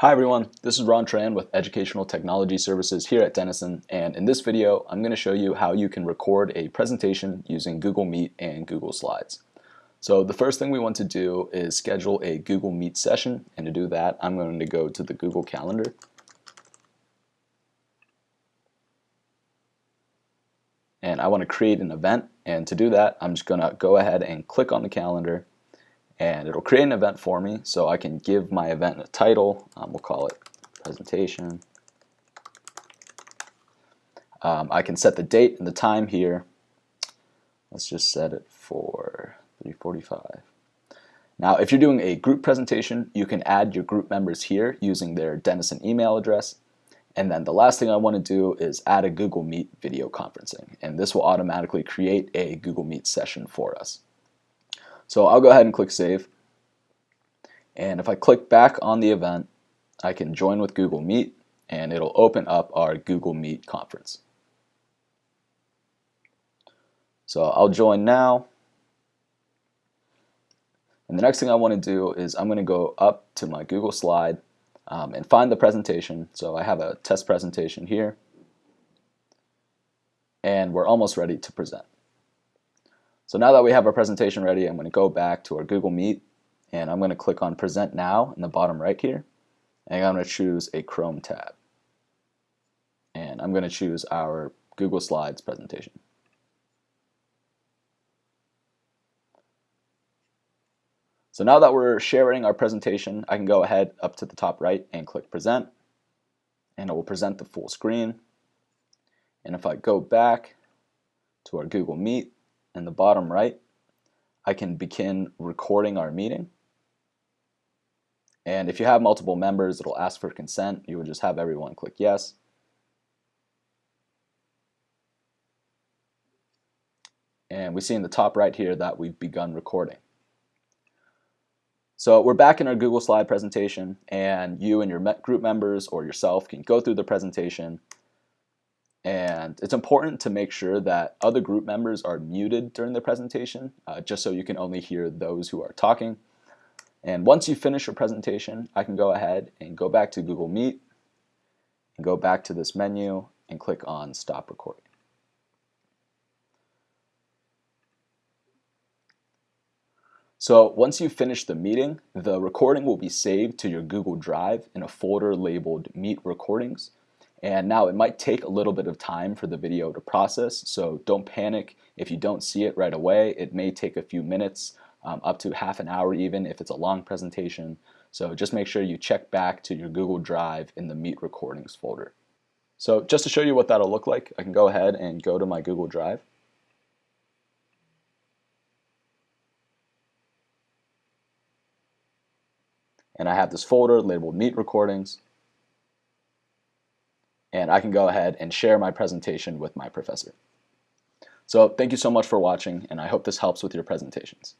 Hi everyone, this is Ron Tran with Educational Technology Services here at Denison and in this video I'm going to show you how you can record a presentation using Google Meet and Google Slides. So the first thing we want to do is schedule a Google Meet session and to do that I'm going to go to the Google Calendar and I want to create an event and to do that I'm just going to go ahead and click on the calendar and it'll create an event for me so I can give my event a title. Um, we'll call it presentation. Um, I can set the date and the time here. Let's just set it for 345 now if you're doing a group presentation you can add your group members here using their Denison email address. And then the last thing I want to do is add a Google Meet video conferencing and this will automatically create a Google Meet session for us so I'll go ahead and click Save. And if I click back on the event, I can join with Google Meet and it'll open up our Google Meet conference. So I'll join now. And the next thing I want to do is I'm going to go up to my Google slide um, and find the presentation. So I have a test presentation here. And we're almost ready to present. So now that we have our presentation ready, I'm going to go back to our Google Meet and I'm going to click on Present Now in the bottom right here. And I'm going to choose a Chrome tab. And I'm going to choose our Google Slides presentation. So now that we're sharing our presentation, I can go ahead up to the top right and click Present. And it will present the full screen. And if I go back to our Google Meet, in the bottom right, I can begin recording our meeting. And if you have multiple members, it'll ask for consent. You would just have everyone click yes. And we see in the top right here that we've begun recording. So we're back in our Google slide presentation and you and your group members or yourself can go through the presentation and it's important to make sure that other group members are muted during the presentation, uh, just so you can only hear those who are talking. And once you finish your presentation, I can go ahead and go back to Google Meet and go back to this menu and click on Stop Recording. So once you finish the meeting, the recording will be saved to your Google Drive in a folder labeled Meet Recordings. And now it might take a little bit of time for the video to process, so don't panic if you don't see it right away. It may take a few minutes, um, up to half an hour even if it's a long presentation. So just make sure you check back to your Google Drive in the Meet Recordings folder. So just to show you what that'll look like, I can go ahead and go to my Google Drive. And I have this folder labeled Meet Recordings and I can go ahead and share my presentation with my professor. So thank you so much for watching, and I hope this helps with your presentations.